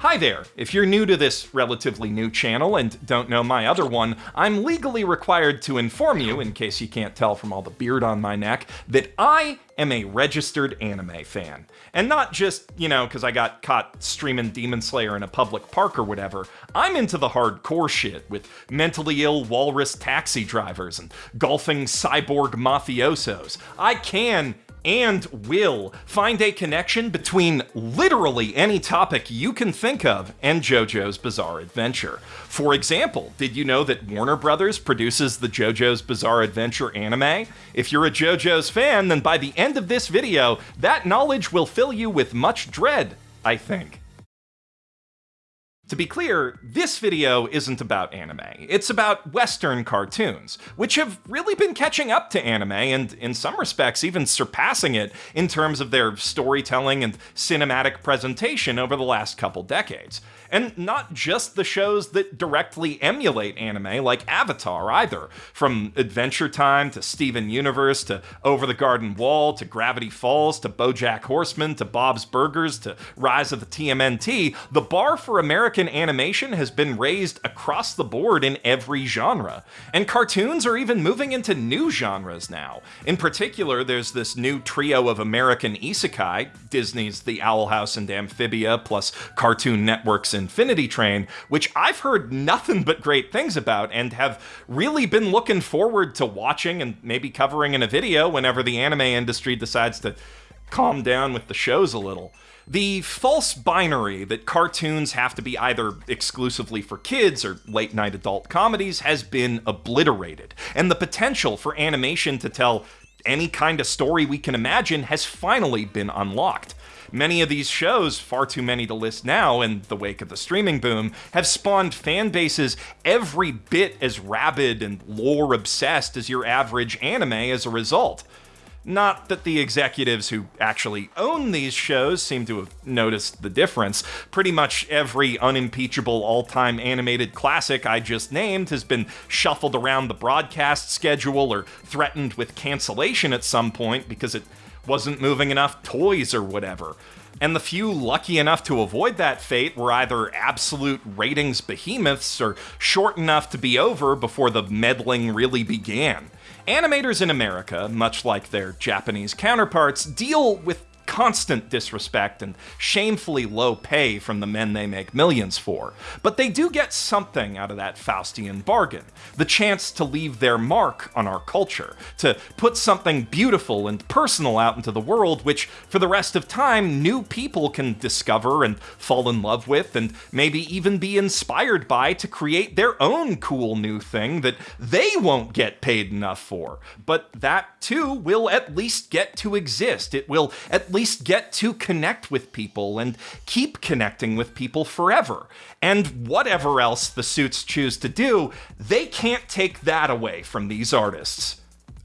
Hi there! If you're new to this relatively new channel and don't know my other one, I'm legally required to inform you, in case you can't tell from all the beard on my neck, that I am a registered anime fan. And not just, you know, because I got caught streaming Demon Slayer in a public park or whatever. I'm into the hardcore shit with mentally ill walrus taxi drivers and golfing cyborg mafiosos. I can and will find a connection between literally any topic you can think of and JoJo's Bizarre Adventure. For example, did you know that Warner Brothers produces the JoJo's Bizarre Adventure anime? If you're a JoJo's fan, then by the end of this video, that knowledge will fill you with much dread, I think. To be clear, this video isn't about anime. It's about Western cartoons, which have really been catching up to anime and, in some respects, even surpassing it in terms of their storytelling and cinematic presentation over the last couple decades. And not just the shows that directly emulate anime, like Avatar, either. From Adventure Time to Steven Universe to Over the Garden Wall to Gravity Falls to Bojack Horseman to Bob's Burgers to Rise of the TMNT, the bar for American American animation has been raised across the board in every genre. And cartoons are even moving into new genres now. In particular, there's this new trio of American isekai, Disney's The Owl House and Amphibia, plus Cartoon Network's Infinity Train, which I've heard nothing but great things about and have really been looking forward to watching and maybe covering in a video whenever the anime industry decides to calm down with the shows a little. The false binary that cartoons have to be either exclusively for kids or late night adult comedies has been obliterated, and the potential for animation to tell any kind of story we can imagine has finally been unlocked. Many of these shows, far too many to list now in the wake of the streaming boom, have spawned fan bases every bit as rabid and lore obsessed as your average anime as a result. Not that the executives who actually own these shows seem to have noticed the difference. Pretty much every unimpeachable all-time animated classic I just named has been shuffled around the broadcast schedule or threatened with cancellation at some point because it wasn't moving enough toys or whatever. And the few lucky enough to avoid that fate were either absolute ratings behemoths or short enough to be over before the meddling really began. Animators in America, much like their Japanese counterparts, deal with constant disrespect and shamefully low pay from the men they make millions for. But they do get something out of that Faustian bargain the chance to leave their mark on our culture, to put something beautiful and personal out into the world, which for the rest of time, new people can discover and fall in love with, and maybe even be inspired by to create their own cool new thing that they won't get paid enough for. But that too will at least get to exist. It will at least least get to connect with people and keep connecting with people forever. And whatever else the suits choose to do, they can't take that away from these artists.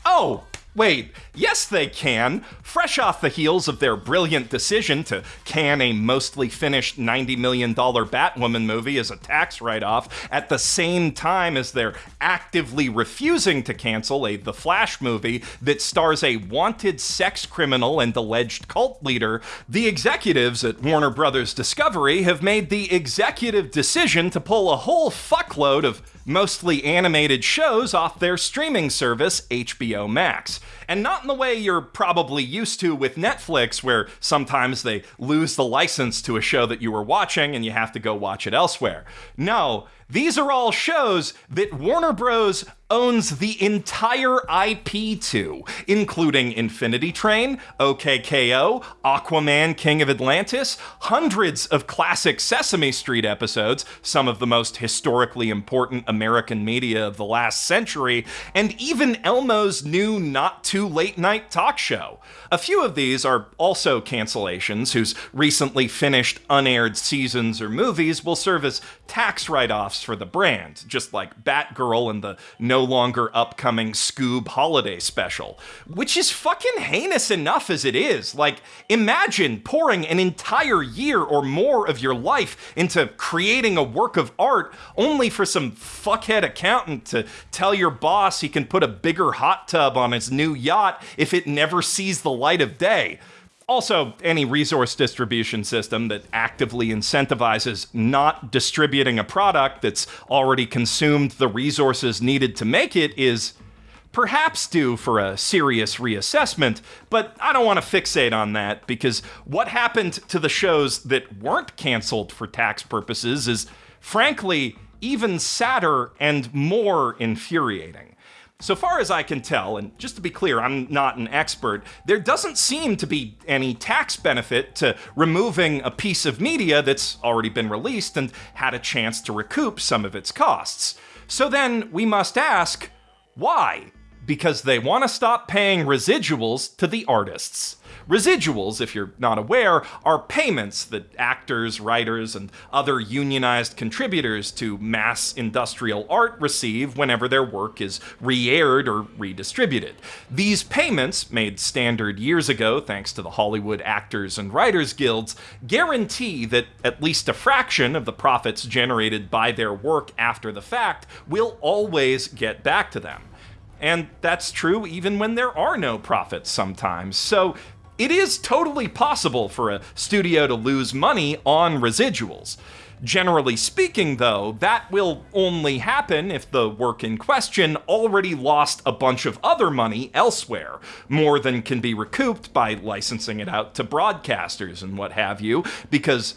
Oh, Wait, yes they can. Fresh off the heels of their brilliant decision to can a mostly finished $90 million Batwoman movie as a tax write-off at the same time as they're actively refusing to cancel a The Flash movie that stars a wanted sex criminal and alleged cult leader, the executives at Warner Brothers Discovery have made the executive decision to pull a whole fuckload of mostly animated shows off their streaming service, HBO Max. And not in the way you're probably used to with Netflix, where sometimes they lose the license to a show that you were watching and you have to go watch it elsewhere. No, these are all shows that Warner Bros. Owns the entire IP to, including Infinity Train, OKKO, Aquaman King of Atlantis, hundreds of classic Sesame Street episodes, some of the most historically important American media of the last century, and even Elmo's new not too late night talk show. A few of these are also cancellations whose recently finished unaired seasons or movies will serve as tax write offs for the brand, just like Batgirl and the no longer upcoming Scoob holiday special. Which is fucking heinous enough as it is. Like, imagine pouring an entire year or more of your life into creating a work of art only for some fuckhead accountant to tell your boss he can put a bigger hot tub on his new yacht if it never sees the light of day. Also, any resource distribution system that actively incentivizes not distributing a product that's already consumed the resources needed to make it is perhaps due for a serious reassessment, but I don't want to fixate on that because what happened to the shows that weren't canceled for tax purposes is, frankly, even sadder and more infuriating. So far as I can tell, and just to be clear, I'm not an expert, there doesn't seem to be any tax benefit to removing a piece of media that's already been released and had a chance to recoup some of its costs. So then we must ask, why? because they want to stop paying residuals to the artists. Residuals, if you're not aware, are payments that actors, writers, and other unionized contributors to mass industrial art receive whenever their work is re aired or redistributed. These payments, made standard years ago thanks to the Hollywood Actors and Writers Guilds, guarantee that at least a fraction of the profits generated by their work after the fact will always get back to them. And that's true even when there are no profits sometimes. So it is totally possible for a studio to lose money on residuals. Generally speaking, though, that will only happen if the work in question already lost a bunch of other money elsewhere, more than can be recouped by licensing it out to broadcasters and what have you, because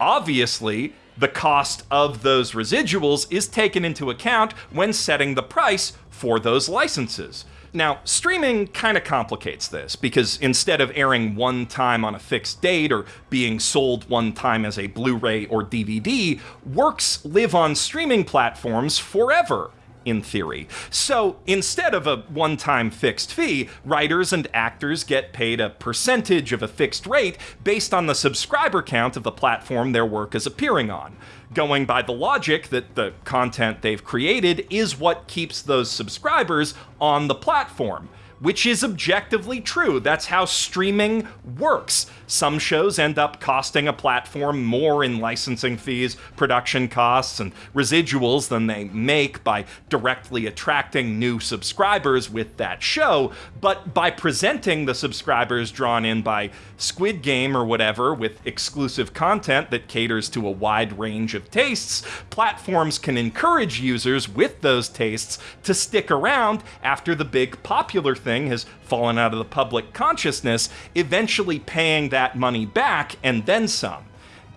obviously the cost of those residuals is taken into account when setting the price for those licenses. Now, streaming kind of complicates this because instead of airing one time on a fixed date or being sold one time as a Blu ray or DVD, works live on streaming platforms forever in theory. So instead of a one time fixed fee, writers and actors get paid a percentage of a fixed rate based on the subscriber count of the platform their work is appearing on going by the logic that the content they've created is what keeps those subscribers on the platform which is objectively true. That's how streaming works. Some shows end up costing a platform more in licensing fees, production costs, and residuals than they make by directly attracting new subscribers with that show, but by presenting the subscribers drawn in by Squid Game or whatever with exclusive content that caters to a wide range of tastes, platforms can encourage users with those tastes to stick around after the big popular thing has fallen out of the public consciousness, eventually paying that money back and then some.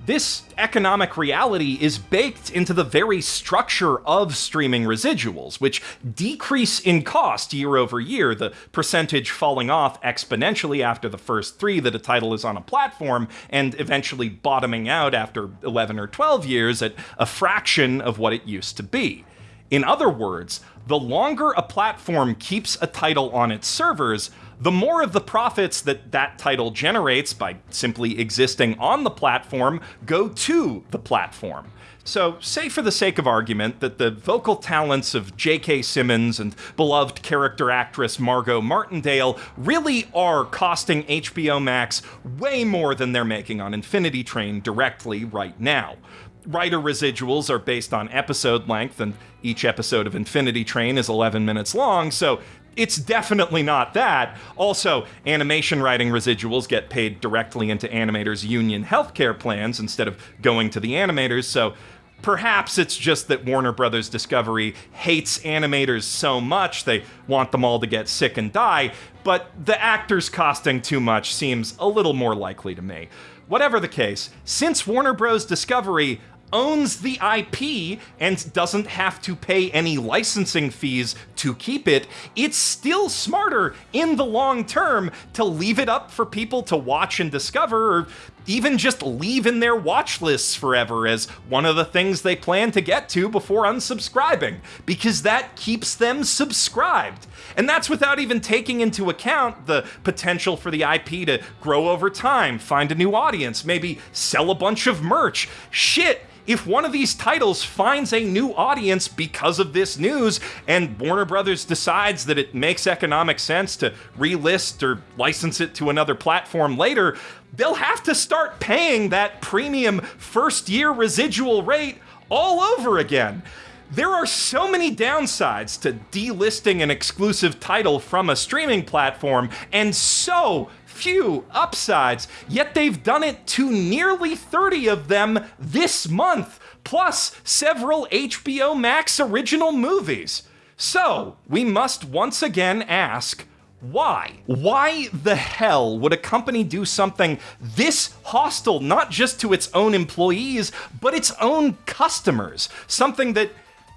This economic reality is baked into the very structure of streaming residuals, which decrease in cost year over year, the percentage falling off exponentially after the first three that a title is on a platform, and eventually bottoming out after 11 or 12 years at a fraction of what it used to be. In other words, the longer a platform keeps a title on its servers, the more of the profits that that title generates by simply existing on the platform go to the platform. So, say for the sake of argument that the vocal talents of J.K. Simmons and beloved character actress Margo Martindale really are costing HBO Max way more than they're making on Infinity Train directly right now writer residuals are based on episode length, and each episode of Infinity Train is 11 minutes long, so it's definitely not that. Also, animation writing residuals get paid directly into animators' union healthcare plans instead of going to the animators, so perhaps it's just that Warner Brothers Discovery hates animators so much they want them all to get sick and die, but the actors costing too much seems a little more likely to me. Whatever the case, since Warner Bros. Discovery owns the IP and doesn't have to pay any licensing fees to keep it, it's still smarter in the long term to leave it up for people to watch and discover, or even just leave in their watch lists forever as one of the things they plan to get to before unsubscribing, because that keeps them subscribed. And that's without even taking into account the potential for the IP to grow over time, find a new audience, maybe sell a bunch of merch. Shit, if one of these titles finds a new audience because of this news and Warner Brothers decides that it makes economic sense to relist or license it to another platform later, they'll have to start paying that premium first year residual rate all over again. There are so many downsides to delisting an exclusive title from a streaming platform, and so few upsides, yet they've done it to nearly 30 of them this month, plus several HBO Max original movies. So, we must once again ask, why? Why the hell would a company do something this hostile not just to its own employees, but its own customers? Something that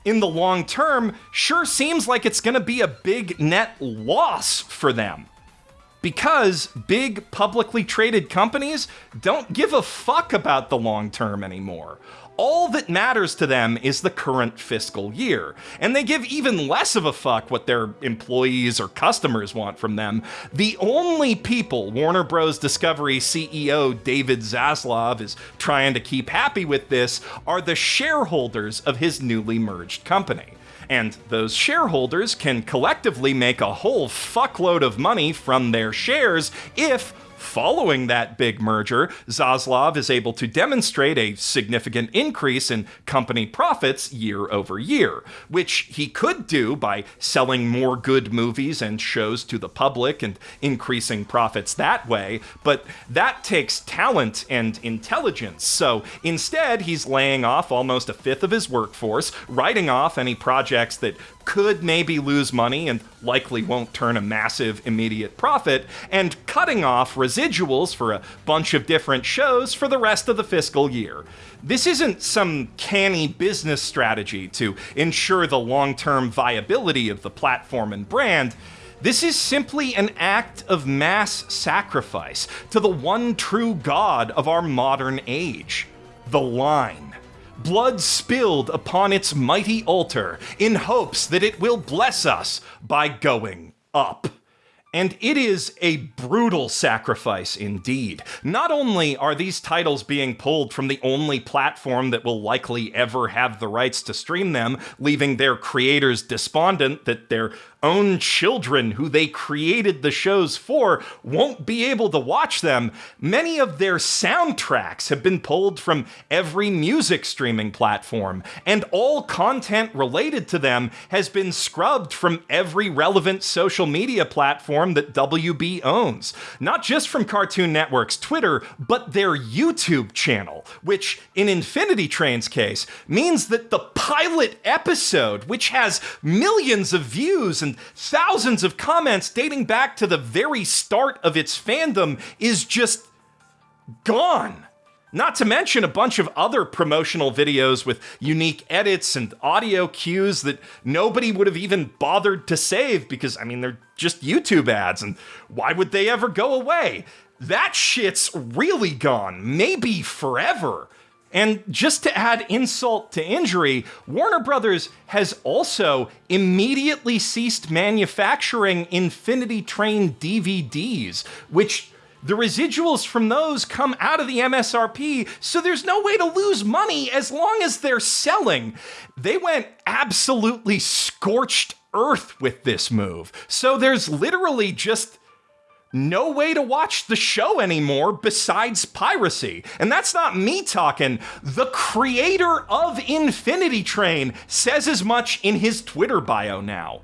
in the long term sure seems like it's going to be a big net loss for them. Because big publicly traded companies don't give a fuck about the long term anymore all that matters to them is the current fiscal year, and they give even less of a fuck what their employees or customers want from them. The only people Warner Bros. Discovery CEO David Zaslav is trying to keep happy with this are the shareholders of his newly merged company. And those shareholders can collectively make a whole fuckload of money from their shares if Following that big merger, Zaslav is able to demonstrate a significant increase in company profits year over year, which he could do by selling more good movies and shows to the public and increasing profits that way, but that takes talent and intelligence. So instead, he's laying off almost a fifth of his workforce, writing off any projects that could maybe lose money and likely won't turn a massive immediate profit, and cutting off residuals for a bunch of different shows for the rest of the fiscal year. This isn't some canny business strategy to ensure the long term viability of the platform and brand. This is simply an act of mass sacrifice to the one true god of our modern age the line blood spilled upon its mighty altar in hopes that it will bless us by going up. And it is a brutal sacrifice indeed. Not only are these titles being pulled from the only platform that will likely ever have the rights to stream them, leaving their creators despondent that their own children who they created the shows for won't be able to watch them. Many of their soundtracks have been pulled from every music streaming platform, and all content related to them has been scrubbed from every relevant social media platform that WB owns. Not just from Cartoon Network's Twitter, but their YouTube channel, which in Infinity Train's case means that the pilot episode, which has millions of views and thousands of comments dating back to the very start of its fandom is just gone. Not to mention a bunch of other promotional videos with unique edits and audio cues that nobody would have even bothered to save because, I mean, they're just YouTube ads, and why would they ever go away? That shit's really gone, maybe forever. And just to add insult to injury, Warner Brothers has also immediately ceased manufacturing Infinity Train DVDs, which the residuals from those come out of the MSRP, so there's no way to lose money as long as they're selling. They went absolutely scorched earth with this move. So there's literally just no way to watch the show anymore besides piracy. And that's not me talking. The creator of Infinity Train says as much in his Twitter bio now.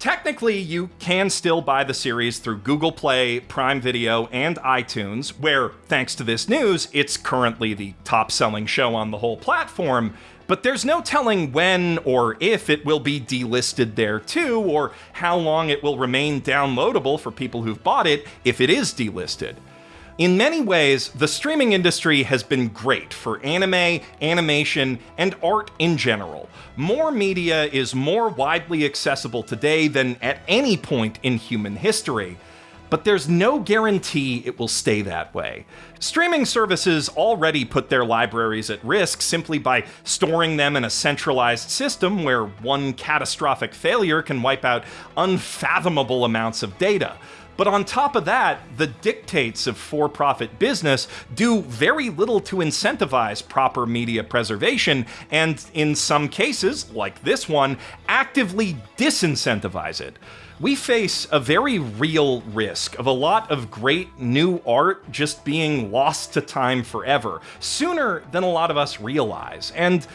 Technically, you can still buy the series through Google Play, Prime Video, and iTunes, where, thanks to this news, it's currently the top selling show on the whole platform but there's no telling when or if it will be delisted there too, or how long it will remain downloadable for people who've bought it if it is delisted. In many ways, the streaming industry has been great for anime, animation, and art in general. More media is more widely accessible today than at any point in human history but there's no guarantee it will stay that way. Streaming services already put their libraries at risk simply by storing them in a centralized system where one catastrophic failure can wipe out unfathomable amounts of data. But on top of that, the dictates of for profit business do very little to incentivize proper media preservation, and in some cases, like this one, actively disincentivize it we face a very real risk of a lot of great new art just being lost to time forever, sooner than a lot of us realize. And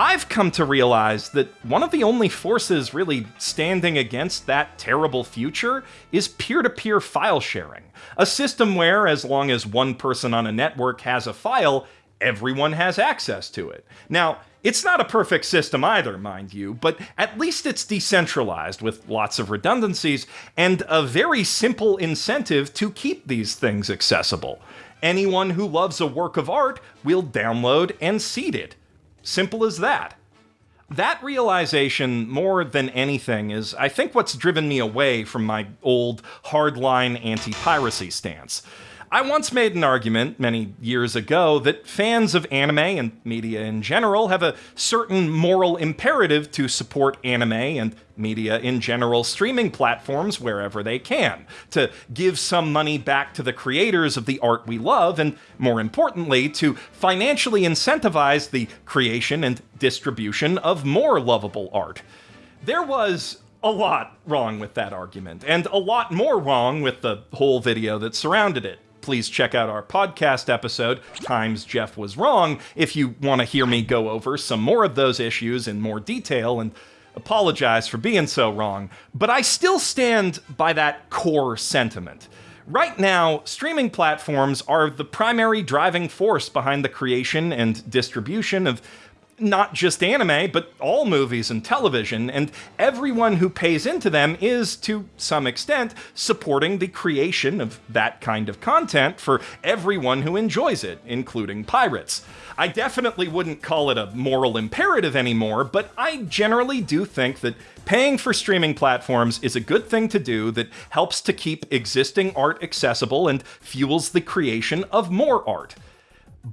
I've come to realize that one of the only forces really standing against that terrible future is peer to peer file sharing. A system where, as long as one person on a network has a file, everyone has access to it. Now, it's not a perfect system either, mind you, but at least it's decentralized with lots of redundancies and a very simple incentive to keep these things accessible. Anyone who loves a work of art will download and seed it. Simple as that. That realization, more than anything, is I think what's driven me away from my old hardline anti piracy stance. I once made an argument many years ago that fans of anime and media in general have a certain moral imperative to support anime and media in general streaming platforms wherever they can, to give some money back to the creators of the art we love, and more importantly, to financially incentivize the creation and distribution of more lovable art. There was a lot wrong with that argument, and a lot more wrong with the whole video that surrounded it please check out our podcast episode, Times Geoff Was Wrong, if you want to hear me go over some more of those issues in more detail and apologize for being so wrong. But I still stand by that core sentiment. Right now, streaming platforms are the primary driving force behind the creation and distribution of not just anime, but all movies and television, and everyone who pays into them is, to some extent, supporting the creation of that kind of content for everyone who enjoys it, including pirates. I definitely wouldn't call it a moral imperative anymore, but I generally do think that paying for streaming platforms is a good thing to do that helps to keep existing art accessible and fuels the creation of more art.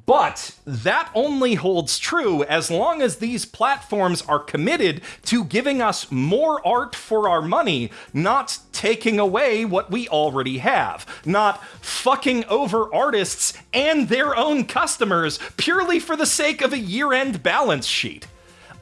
But that only holds true as long as these platforms are committed to giving us more art for our money, not taking away what we already have, not fucking over artists and their own customers purely for the sake of a year end balance sheet.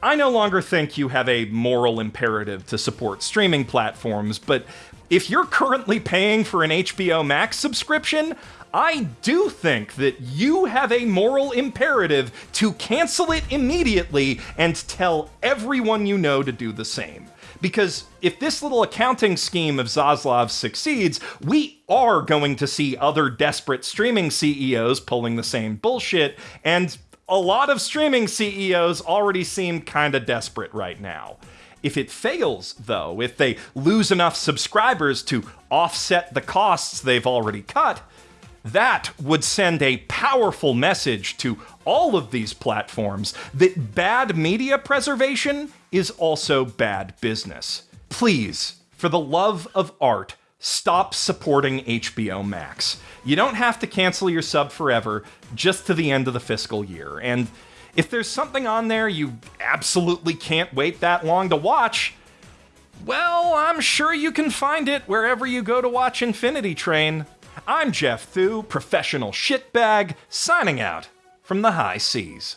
I no longer think you have a moral imperative to support streaming platforms, but if you're currently paying for an HBO Max subscription, I do think that you have a moral imperative to cancel it immediately and tell everyone you know to do the same. Because if this little accounting scheme of Zaslav succeeds, we are going to see other desperate streaming CEOs pulling the same bullshit, and a lot of streaming CEOs already seem kinda desperate right now. If it fails, though, if they lose enough subscribers to offset the costs they've already cut, that would send a powerful message to all of these platforms that bad media preservation is also bad business. Please, for the love of art, stop supporting HBO Max. You don't have to cancel your sub forever, just to the end of the fiscal year. And if there's something on there you absolutely can't wait that long to watch, well, I'm sure you can find it wherever you go to watch Infinity Train. I'm Geoff Thew, professional shitbag, signing out from the high seas.